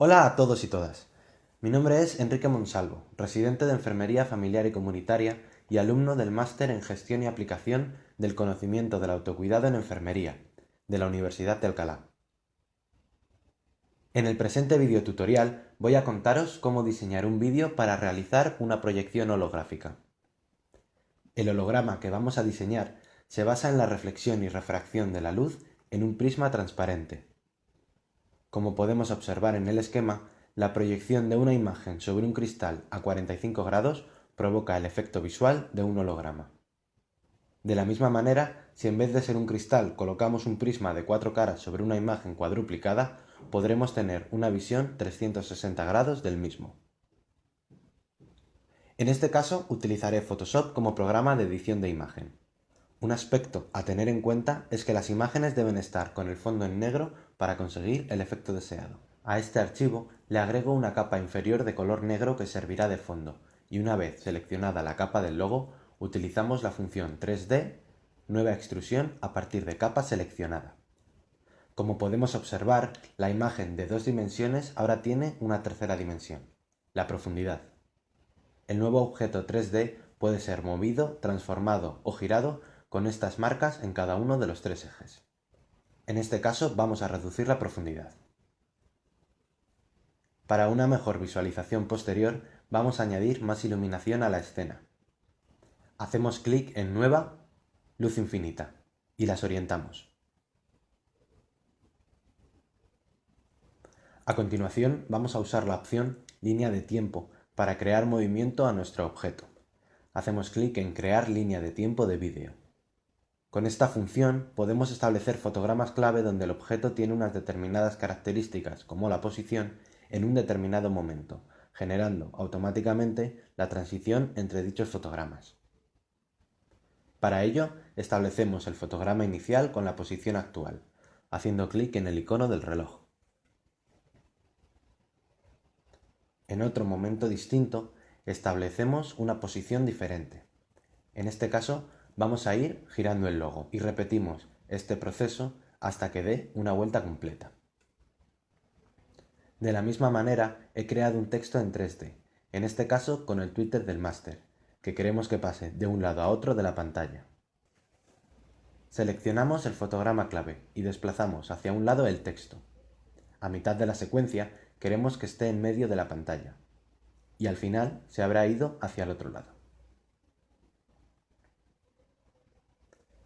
Hola a todos y todas. Mi nombre es Enrique Monsalvo, residente de Enfermería Familiar y Comunitaria y alumno del Máster en Gestión y Aplicación del Conocimiento del Autocuidado en Enfermería, de la Universidad de Alcalá. En el presente videotutorial voy a contaros cómo diseñar un vídeo para realizar una proyección holográfica. El holograma que vamos a diseñar se basa en la reflexión y refracción de la luz en un prisma transparente. Como podemos observar en el esquema, la proyección de una imagen sobre un cristal a 45 grados provoca el efecto visual de un holograma. De la misma manera, si en vez de ser un cristal colocamos un prisma de cuatro caras sobre una imagen cuadruplicada, podremos tener una visión 360 grados del mismo. En este caso utilizaré Photoshop como programa de edición de imagen. Un aspecto a tener en cuenta es que las imágenes deben estar con el fondo en negro para conseguir el efecto deseado. A este archivo le agrego una capa inferior de color negro que servirá de fondo y una vez seleccionada la capa del logo utilizamos la función 3D Nueva extrusión a partir de capa seleccionada. Como podemos observar, la imagen de dos dimensiones ahora tiene una tercera dimensión, la profundidad. El nuevo objeto 3D puede ser movido, transformado o girado con estas marcas en cada uno de los tres ejes. En este caso vamos a reducir la profundidad. Para una mejor visualización posterior vamos a añadir más iluminación a la escena. Hacemos clic en Nueva, Luz infinita y las orientamos. A continuación vamos a usar la opción Línea de tiempo para crear movimiento a nuestro objeto. Hacemos clic en Crear línea de tiempo de vídeo. Con esta función podemos establecer fotogramas clave donde el objeto tiene unas determinadas características, como la posición, en un determinado momento, generando automáticamente la transición entre dichos fotogramas. Para ello, establecemos el fotograma inicial con la posición actual, haciendo clic en el icono del reloj. En otro momento distinto, establecemos una posición diferente. En este caso, Vamos a ir girando el logo y repetimos este proceso hasta que dé una vuelta completa. De la misma manera, he creado un texto en 3D, en este caso con el Twitter del máster, que queremos que pase de un lado a otro de la pantalla. Seleccionamos el fotograma clave y desplazamos hacia un lado el texto. A mitad de la secuencia queremos que esté en medio de la pantalla y al final se habrá ido hacia el otro lado.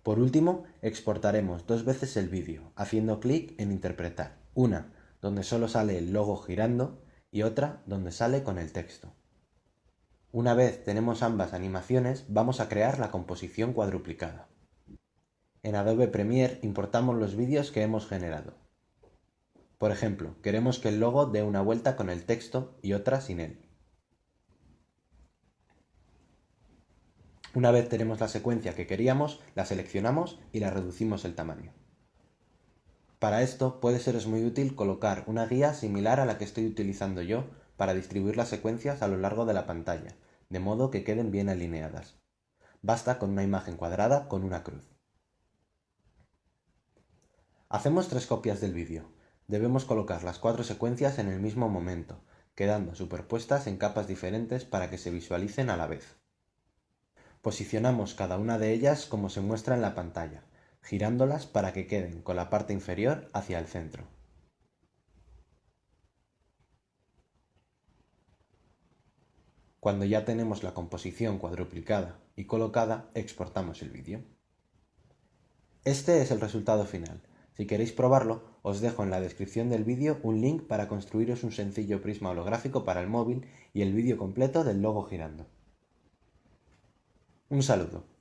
Por último, exportaremos dos veces el vídeo, haciendo clic en Interpretar. Una, donde solo sale el logo girando, y otra, donde sale con el texto. Una vez tenemos ambas animaciones, vamos a crear la composición cuadruplicada. En Adobe Premiere importamos los vídeos que hemos generado. Por ejemplo, queremos que el logo dé una vuelta con el texto y otra sin él. Una vez tenemos la secuencia que queríamos, la seleccionamos y la reducimos el tamaño. Para esto puede seros muy útil colocar una guía similar a la que estoy utilizando yo para distribuir las secuencias a lo largo de la pantalla, de modo que queden bien alineadas. Basta con una imagen cuadrada con una cruz. Hacemos tres copias del vídeo. Debemos colocar las cuatro secuencias en el mismo momento, quedando superpuestas en capas diferentes para que se visualicen a la vez. Posicionamos cada una de ellas como se muestra en la pantalla, girándolas para que queden con la parte inferior hacia el centro. Cuando ya tenemos la composición cuadruplicada y colocada, exportamos el vídeo. Este es el resultado final. Si queréis probarlo, os dejo en la descripción del vídeo un link para construiros un sencillo prisma holográfico para el móvil y el vídeo completo del logo girando. Un saludo.